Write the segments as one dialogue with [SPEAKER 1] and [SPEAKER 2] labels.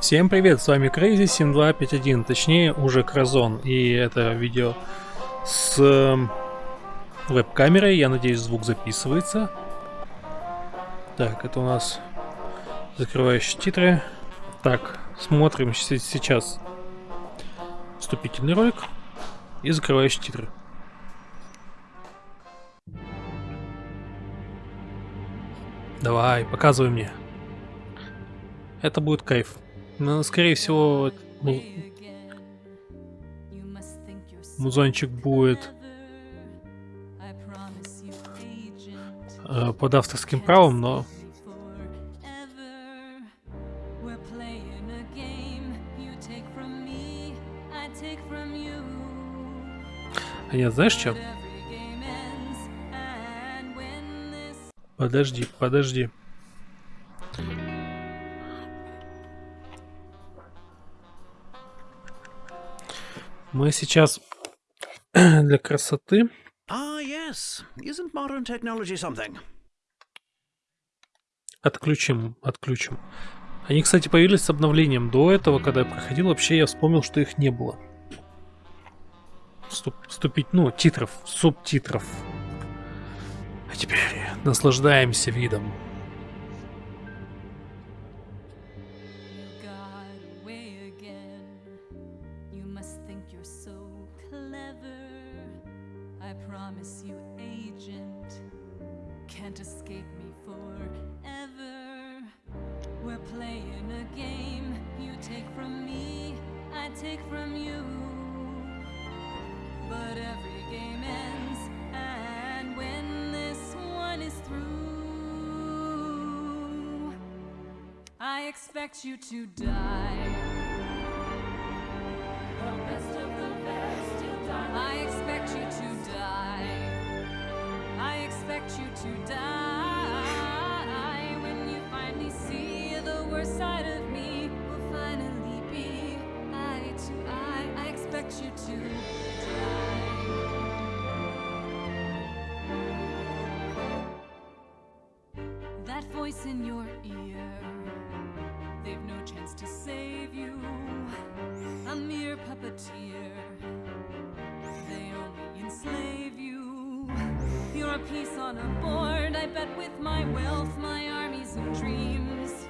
[SPEAKER 1] Всем привет, с вами Crazy 7251, точнее уже Кразон, и это видео с эм, веб-камерой, я надеюсь звук записывается. Так, это у нас закрывающие титры. Так, смотрим сейчас вступительный ролик и закрывающие титры. Давай, показывай мне. Это будет кайф. Но, скорее всего, ну, музончик будет э, под авторским правом, но... А нет, знаешь что? Подожди, подожди. Мы сейчас для красоты.
[SPEAKER 2] Ah, yes. Isn't modern technology something?
[SPEAKER 1] Отключим, отключим. Они, кстати, появились с обновлением. До этого, когда я проходил, вообще я вспомнил, что их не было. Вступ, вступить, ну, титров, субтитров. А теперь наслаждаемся видом.
[SPEAKER 3] Expect you to die. The best of the best, you'll die. I expect you to die. I expect you to die when you finally see the worst side of me. Will finally be eye to eye. I expect you to die. That voice in your ear, they've no chance to save you. A mere puppeteer, they only enslave you. You're a piece on a board, I bet with my wealth, my armies of dreams.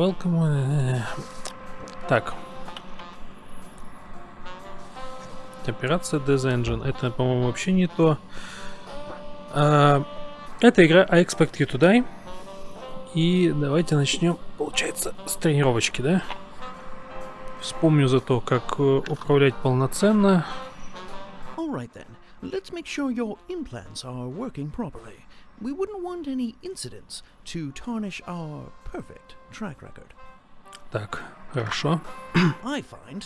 [SPEAKER 1] welcome. Так. Операция Death Engine. Это, по-моему, вообще не то. А, это игра I Expect You to Die. И давайте начнем, получается, с тренировочки, да? Вспомню за то, как э, управлять полноценно.
[SPEAKER 2] All then. Let's make sure your implants are working properly. We wouldn't want any incidents to tarnish our perfect track record.
[SPEAKER 1] Так, хорошо.
[SPEAKER 2] I find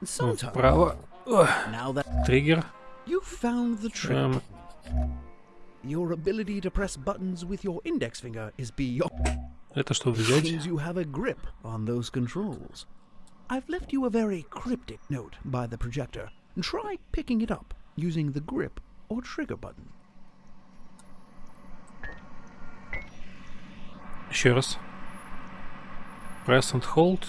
[SPEAKER 1] Ну,
[SPEAKER 2] sometimes
[SPEAKER 1] Вправо. Ох,
[SPEAKER 2] now that
[SPEAKER 1] Триггер.
[SPEAKER 2] you found the trick,
[SPEAKER 1] Эм,
[SPEAKER 2] your ability to press buttons with your index finger is beyond.
[SPEAKER 1] это что взять?
[SPEAKER 2] Seems you have a grip on those controls. I've left you a very cryptic note by the projector. Try picking it up using the grip or trigger button.
[SPEAKER 1] раз. Press and hold.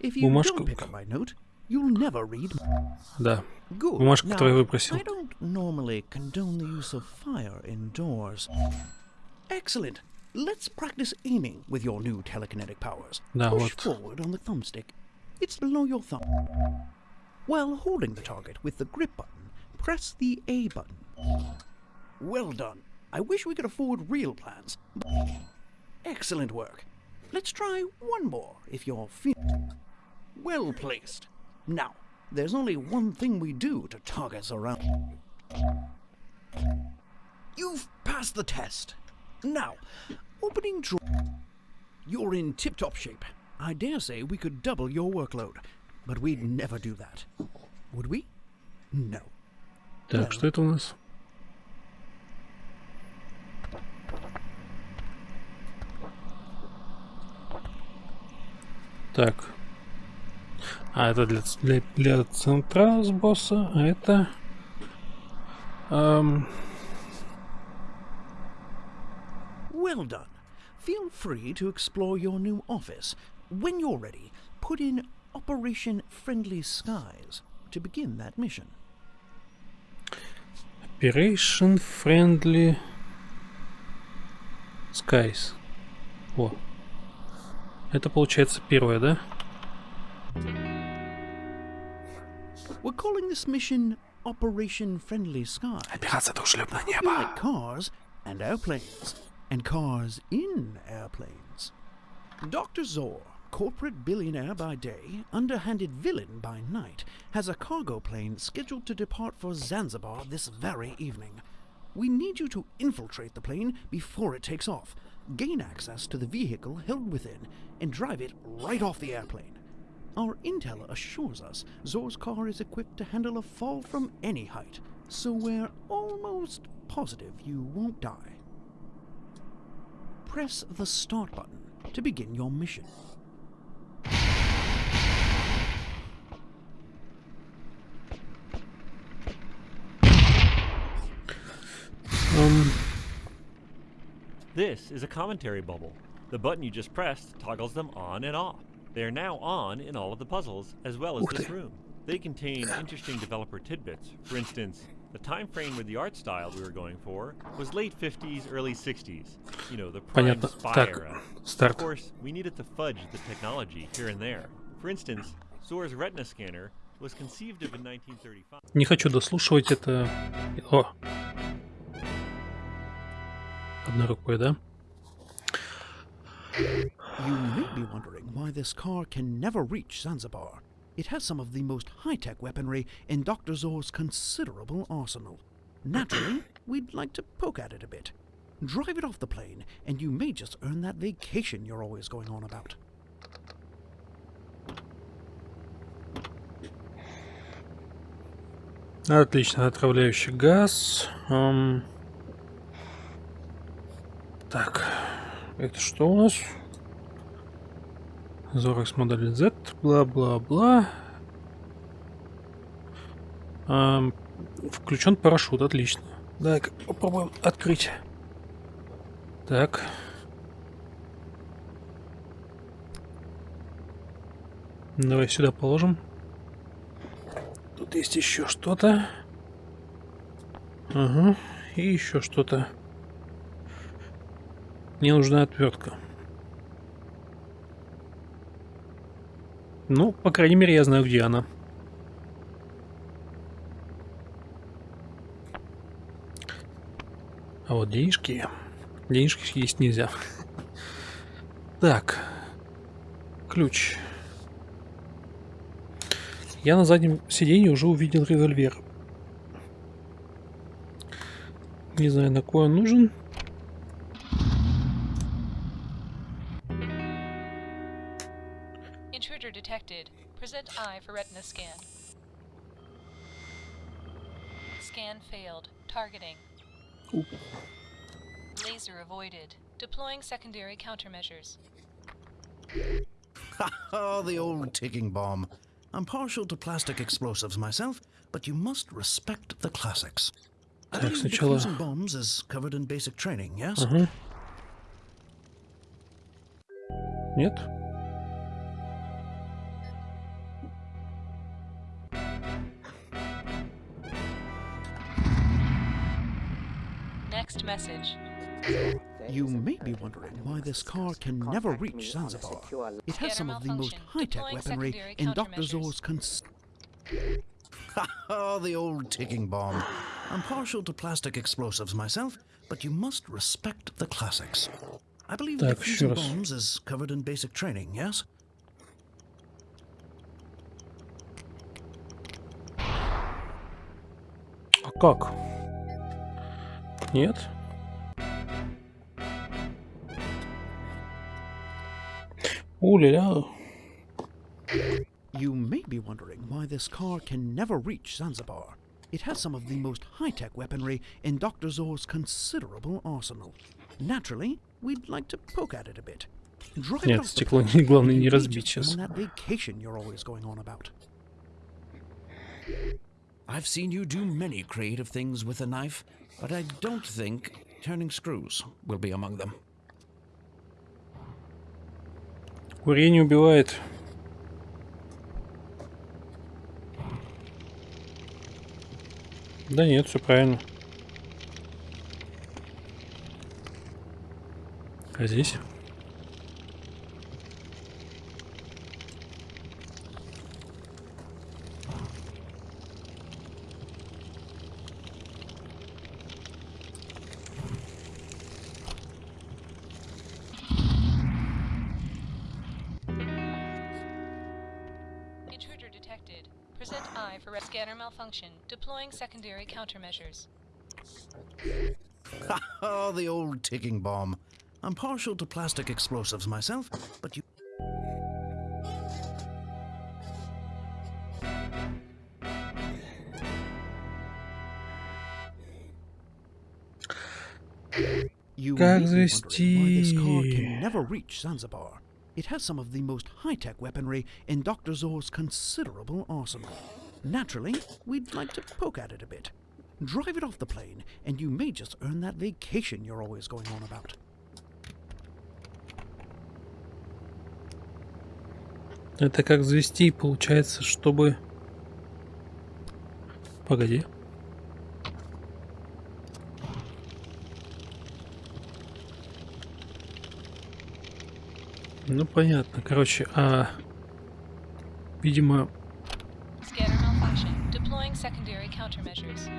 [SPEAKER 2] If you
[SPEAKER 1] Бумажку.
[SPEAKER 2] don't pick up my note, you'll never read.
[SPEAKER 1] Да.
[SPEAKER 2] Good.
[SPEAKER 1] Бумажку,
[SPEAKER 2] now,
[SPEAKER 1] которую я выпросил.
[SPEAKER 2] I don't normally condone the use of fire indoors. Excellent. Let's practice aiming with your new telekinetic powers.
[SPEAKER 1] Да,
[SPEAKER 2] Push
[SPEAKER 1] вот.
[SPEAKER 2] forward on the thumbstick. It's below your thumb. While holding the target with the grip button, press the A button. Well done. I wish we could afford real plans. Excellent work. Let's try one more if you're feeling well placed. Now, there's only one thing we do to targets around. You've passed the test. Now, opening drawer. You're in tip top shape. I dare say we could double your workload, but we'd never do that. Would we? No.
[SPEAKER 1] Так, что это у нас? Так. А, это для, ц- для, для центра с босса, а это... эм,
[SPEAKER 2] Well done. Feel free to explore your new office. When you're ready, put in Operation Friendly Skies to begin that mission.
[SPEAKER 1] Operation Friendly Skies. О. Это получается первое, да?
[SPEAKER 2] We're calling this mission Operation Friendly Skies.
[SPEAKER 1] Операция дружелюбное
[SPEAKER 2] You like cars and airplanes, and cars in airplanes. Dr. Zor, corporate billionaire by day, underhanded villain by night, has a cargo plane scheduled to depart for Zanzibar this very evening. We need you to infiltrate the plane before it takes off, gain access to the vehicle held within, and drive it right off the airplane. Our intel assures us Zor's car is equipped to handle a fall from any height, so we're almost positive you won't die. Press the start button to begin your mission.
[SPEAKER 1] Эм,
[SPEAKER 4] This is a commentary bubble. The button you just pressed toggles them on and off. They are now on in all of the puzzles, as well as
[SPEAKER 1] Ух
[SPEAKER 4] this
[SPEAKER 1] ты.
[SPEAKER 4] room. They contain interesting developer tidbits. For instance, the time frame with the art style we were going for was late 50s, early 60s. You know, the prime
[SPEAKER 1] Понятно.
[SPEAKER 4] spy
[SPEAKER 1] Так,
[SPEAKER 4] era. Of
[SPEAKER 1] старт.
[SPEAKER 4] course, we needed to fudge the technology here and there. For instance, Zor's retina scanner was conceived of in 1935.
[SPEAKER 1] Не хочу дослушивать это. О! Одной рукой, да?
[SPEAKER 2] You may be wondering why this car can never reach Zanzibar. It has some of the most high tech weaponry in Dr. Zor's considerable arsenal. Naturally, we'd like to poke at it a bit. Drive it off the plane, and you may just earn that vacation you're always going on about.
[SPEAKER 1] Отлично, отравляющий газ. Эм, Так, это что у нас? Зорекс модель Z, бла-бла-бла. Эм, Включен парашют, отлично. Давай попробуем открыть. Так. Давай сюда положим. Тут есть еще что-то. Ага. И еще что-то. Мне нужна отвертка. Ну, по крайней мере, я знаю, где она. А вот денежки... Денежки есть нельзя. Так. Ключ. Я на заднем сиденье уже увидел револьвер. Не знаю, на кой он нужен.
[SPEAKER 5] Intruder detected. Present eye for retina scan. Scan failed. Targeting.
[SPEAKER 1] Oop.
[SPEAKER 5] Laser avoided. Deploying secondary countermeasures.
[SPEAKER 2] Oh, the old ticking bomb. I'm partial to plastic explosives myself, but you must respect the classics. I
[SPEAKER 1] Так,
[SPEAKER 2] believe
[SPEAKER 1] сначала-
[SPEAKER 2] defusing bombs is covered in basic training, yes?
[SPEAKER 1] Ага. Нет?
[SPEAKER 5] message.
[SPEAKER 2] You may be wondering why this car can never reach Zanzibar. It has some of the most
[SPEAKER 5] Scanner
[SPEAKER 2] high-tech
[SPEAKER 5] malfunction.
[SPEAKER 2] weaponry
[SPEAKER 5] Deploying
[SPEAKER 2] in Dr.
[SPEAKER 5] secondary
[SPEAKER 2] Zor's cons- Oh, the old ticking bomb. I'm partial to plastic explosives myself, but you must respect the classics. I believe
[SPEAKER 1] Так,
[SPEAKER 2] defusing
[SPEAKER 1] еще раз.
[SPEAKER 2] bombs is covered in basic training, yes?
[SPEAKER 1] А как? Нет? Уля-ля.
[SPEAKER 2] You may be wondering why this car can never reach Zanzibar. It has some of the most high-tech weaponry in Dr. Zor's considerable arsenal. Naturally, we'd like to poke at it a bit. Drive it
[SPEAKER 1] Нет,
[SPEAKER 2] off the
[SPEAKER 1] стекло
[SPEAKER 2] plane,
[SPEAKER 1] главное
[SPEAKER 2] and
[SPEAKER 1] не
[SPEAKER 2] you may
[SPEAKER 1] разбить
[SPEAKER 2] just
[SPEAKER 1] сейчас.
[SPEAKER 2] earn that vacation you're always going on about.
[SPEAKER 6] I've seen you do many creative things with a knife, but I don't think turning screws will be among them.
[SPEAKER 1] Курение убивает. Да нет, все правильно. А здесь?
[SPEAKER 5] Deploying secondary countermeasures.
[SPEAKER 2] Oh, the old ticking bomb. I'm partial to plastic explosives myself, but you You
[SPEAKER 1] Как
[SPEAKER 2] may be wondering why this car
[SPEAKER 1] завести?
[SPEAKER 2] can never reach Zanzibar. It has some of the most high-tech weaponry in Dr. Zor's considerable arsenal. Naturally, we'd like to poke at it a bit. Drive it off the plane, and you may just earn that vacation you're always going on about.
[SPEAKER 1] Это как завести, получается, чтобы... Погоди. Ну, понятно. Короче, а... Видимо,
[SPEAKER 5] secondary countermeasures.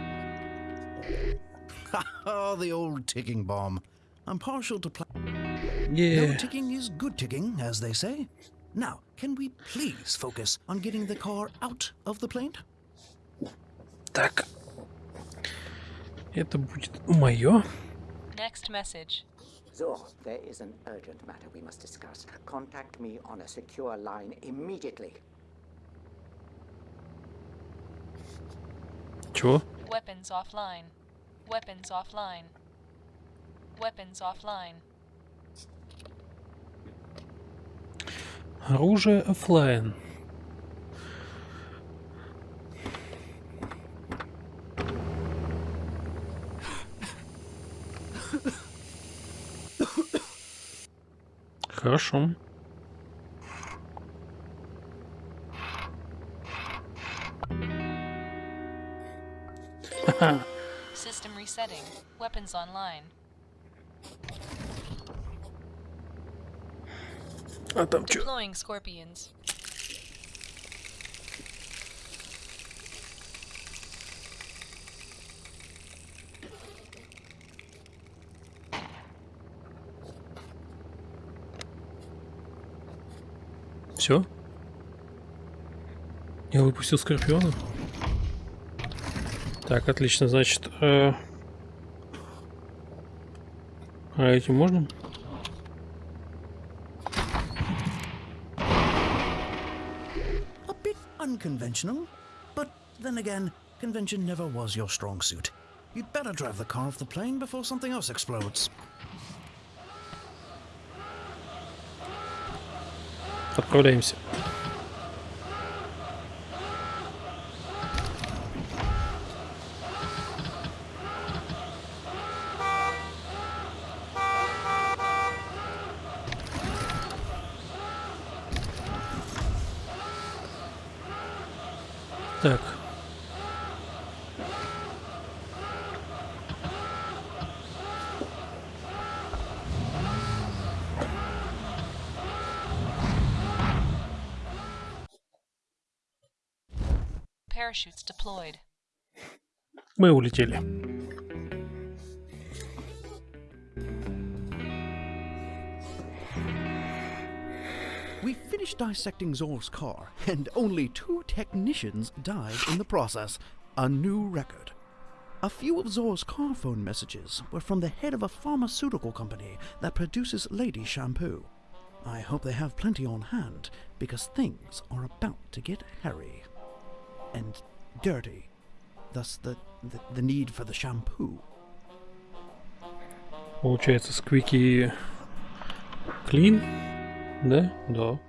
[SPEAKER 2] Oh, the old ticking bomb. I'm partial to pla- No
[SPEAKER 1] е,
[SPEAKER 2] ticking is good ticking, as they say. Now, can we please focus on getting the car out of the plane?
[SPEAKER 1] так. Это будет мое.
[SPEAKER 5] Next message.
[SPEAKER 7] Zor, there is an urgent matter we must discuss. Contact me on a secure line immediately.
[SPEAKER 1] Чего?
[SPEAKER 5] Weapons offline. Weapons offline. Weapons offline.
[SPEAKER 1] Оружие оффлайн. Хорошо. Ха-ха.
[SPEAKER 5] System resetting. Weapons online.
[SPEAKER 1] А там что?
[SPEAKER 5] Deploying scorpions.
[SPEAKER 1] Все? Я выпустил скорпиона. Так, отлично, значит. э, А этим можно?
[SPEAKER 2] Unconventional, but then again, convention never was your strong suit. You'd better drive the car off the plane before something else explodes.
[SPEAKER 1] Отправляемся. Так.
[SPEAKER 5] Parachutes deployed.
[SPEAKER 1] Мы улетели.
[SPEAKER 2] dissecting Zor's car, and only two technicians died in the process. A new record. A few of Zor's car phone messages were from the head of a pharmaceutical company that produces lady shampoo. I hope they have plenty on hand, because things are about to get hairy. And dirty. Thus the, the, the need for the shampoo.
[SPEAKER 1] Получается, сквики клин. Да? Да.